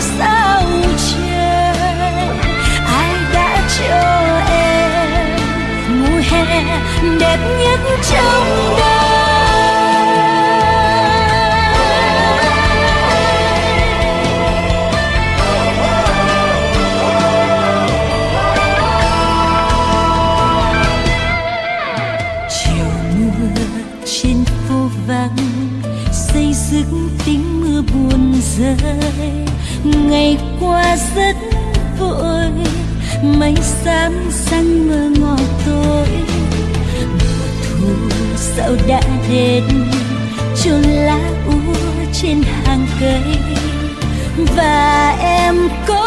sao trời ai đã cho em mùa hè đẹp nhất trong đời chiều mưa trên phố vắng, xây dựng tình mưa buồn rơi. Ngày qua rất vội mây xám xanh mơ ngọt tối. Mùa thu sao đã đến, chôn lá úa trên hàng cây. Và em có